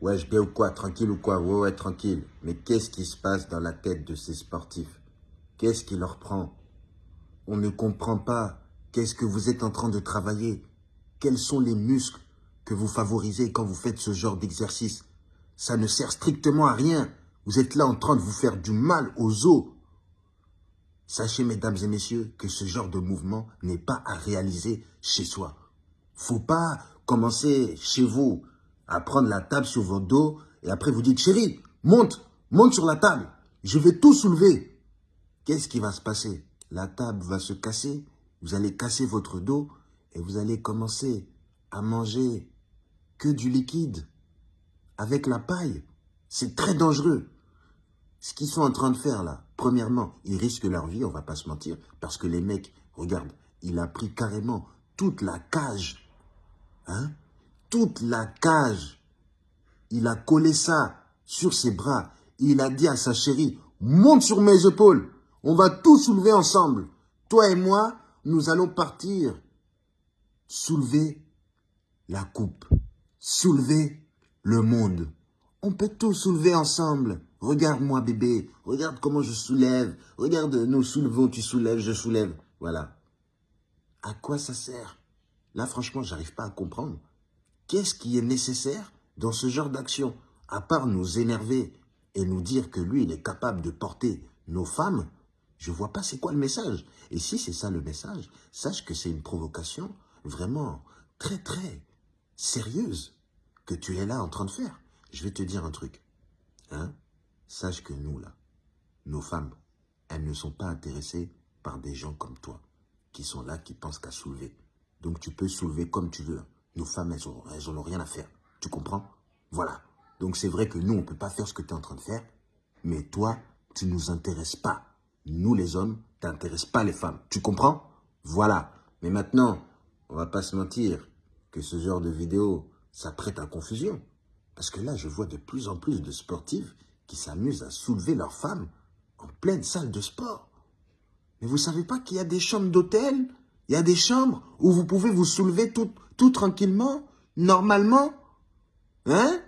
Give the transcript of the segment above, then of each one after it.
Ouais, je bien ou quoi Tranquille ou quoi? Ouais, ouais, tranquille. Mais qu'est-ce qui se passe dans la tête de ces sportifs? Qu'est-ce qui leur prend? On ne comprend pas. Qu'est-ce que vous êtes en train de travailler? Quels sont les muscles que vous favorisez quand vous faites ce genre d'exercice? Ça ne sert strictement à rien. Vous êtes là en train de vous faire du mal aux os. Sachez, mesdames et messieurs, que ce genre de mouvement n'est pas à réaliser chez soi. Faut pas commencer chez vous à prendre la table sur votre dos et après vous dites, chérie, monte, monte sur la table, je vais tout soulever. Qu'est-ce qui va se passer? La table va se casser, vous allez casser votre dos et vous allez commencer à manger que du liquide avec la paille. C'est très dangereux. Ce qu'ils sont en train de faire là, premièrement, ils risquent leur vie, on va pas se mentir, parce que les mecs, regarde, il a pris carrément toute la cage, hein, toute la cage. Il a collé ça sur ses bras. Il a dit à sa chérie, monte sur mes épaules. On va tout soulever ensemble. Toi et moi, nous allons partir. Soulever la coupe. Soulever le monde. On peut tout soulever ensemble. Regarde-moi bébé, regarde comment je soulève. Regarde, nous soulevons, tu soulèves, je soulève. Voilà. À quoi ça sert? Là, franchement, j'arrive pas à comprendre. Qu'est-ce qui est nécessaire dans ce genre d'action À part nous énerver et nous dire que lui, il est capable de porter nos femmes, je vois pas c'est quoi le message. Et si c'est ça le message, sache que c'est une provocation vraiment très très sérieuse que tu es là en train de faire. Je vais te dire un truc. Hein Sache que nous, là, nos femmes, elles ne sont pas intéressées par des gens comme toi, qui sont là, qui pensent qu'à soulever. Donc tu peux soulever comme tu veux. Nos femmes, elles elles ont rien à faire. Tu comprends? Voilà. Donc c'est vrai que nous, on ne peut pas faire ce que tu es en train de faire, mais toi, tu ne nous intéresses pas. Nous, les hommes, tu n'intéresses pas les femmes. Tu comprends? Voilà. Mais maintenant, on va pas se mentir que ce genre de vidéo, ça prête à confusion. Parce que là, je vois de plus en plus de sportifs qui s'amusent à soulever leurs femmes en pleine salle de sport. Mais vous savez pas qu'il y a des chambres d'hôtel? Il y a des chambres où vous pouvez vous soulever tout, tout tranquillement, normalement Hein?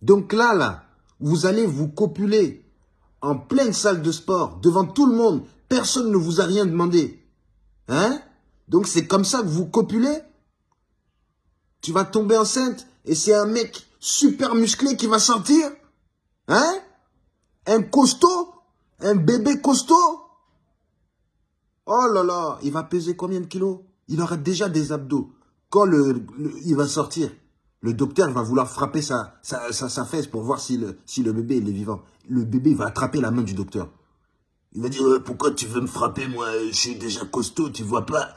Donc là, là, vous allez vous copuler en pleine salle de sport, devant tout le monde. Personne ne vous a rien demandé. Hein? Donc c'est comme ça que vous copulez? Tu vas tomber enceinte et c'est un mec super musclé qui va sortir Hein? Un costaud Un bébé costaud Oh là là, il va peser combien de kilos? Il aura déjà des abdos. Quand il va sortir, le docteur va vouloir frapper sa, sa, sa, fesse pour voir si le, bébé est vivant. Le bébé va attraper la main du docteur. Il va dire, euh, pourquoi tu veux me frapper, moi? Je suis déjà costaud, tu vois pas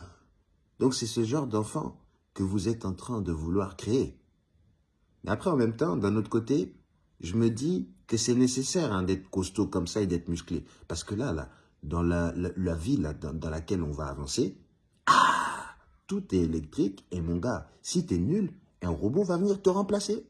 Donc c'est ce genre d'enfant que vous êtes en train de vouloir créer. Mais après, en même temps, d'un autre côté, je me dis que c'est nécessaire hein, d'être costaud comme ça et d'être musclé. Parce que là, là dans la, la, vie là, dans, dans, laquelle on va avancer, ah, tout est électrique. Et mon gars, si tu es nul, un robot va venir te remplacer.